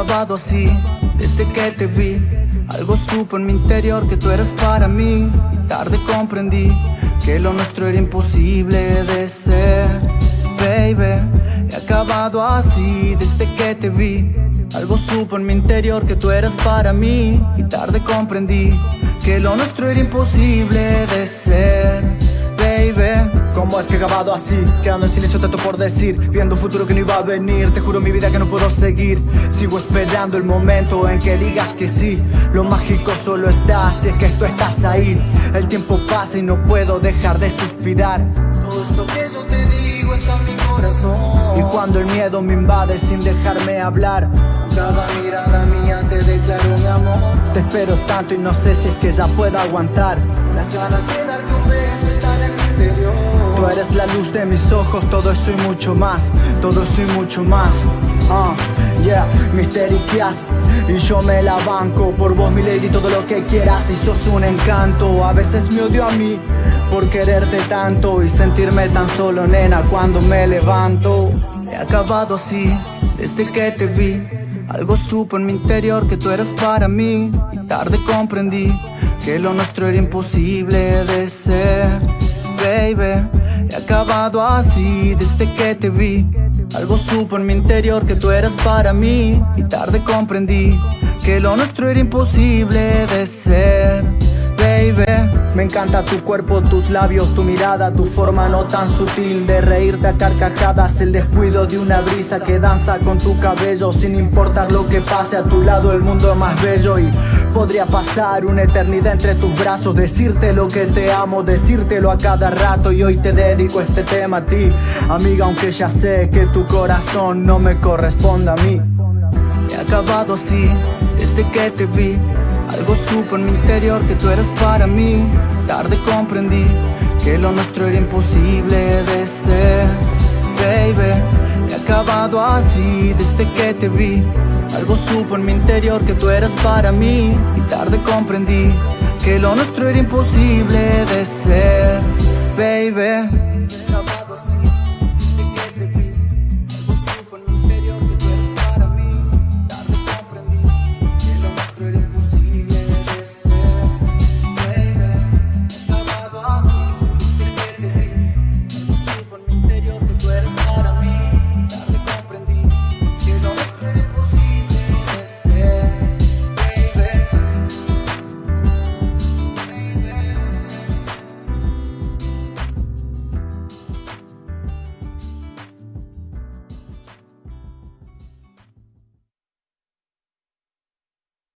acabado así, desde que te vi. Algo supo en mi interior que tú eras para mí. Y tarde comprendí que lo nuestro era imposible de ser Baby, he acabado así desde que te vi. Algo supo en mi interior que tú eras para mí. Y tarde comprendí que lo nuestro era imposible es que he acabado así? Quedando en silencio tanto por decir Viendo un futuro que no iba a venir Te juro mi vida que no puedo seguir Sigo esperando el momento en que digas que sí Lo mágico solo está si es que tú estás ahí El tiempo pasa y no puedo dejar de suspirar. Todo esto que yo te digo está en mi corazón. Y cuando el miedo me invade sin dejarme hablar Cada mirada mía te declaro mi amor. Te espero tanto y no sé si es que ya puedo aguantar. Las ganas de darte un beso eres la luz de mis ojos, todo eso y mucho más Todo eso y mucho más. Uh, Yeah, misterias Y yo me la banco Por vos mi lady todo lo que quieras. Y sos un encanto A veces me odio a mí Por quererte tanto Y sentirme tan solo nena Cuando me levanto. He acabado así Desde que te vi. Algo supo en mi interior que tú eras para mí. Y tarde comprendí que lo nuestro era imposible de ser Baby, he acabado así desde que te vi. Algo supo en mi interior que tú eras para mí. Y tarde comprendí que lo nuestro era imposible de ser Baby me encanta tu cuerpo, tus labios, tu mirada, tu forma no tan sutil de reírte a carcajadas, el descuido de una brisa que danza con tu cabello sin importar lo que pase a tu lado, el mundo es más bello y podría pasar una eternidad entre tus brazos, decirte lo que te amo, decírtelo a cada rato. Y hoy te dedico este tema a ti, amiga, aunque ya sé que tu corazón no me corresponde a mí. He acabado así desde que te vi algo supo en mi interior que tú eras para mí. Tarde comprendí que lo nuestro era imposible de ser. Baby, he acabado así desde que te vi. Algo supo en mi interior que tú eras para mí. Y tarde comprendí que lo nuestro era imposible de ser. Baby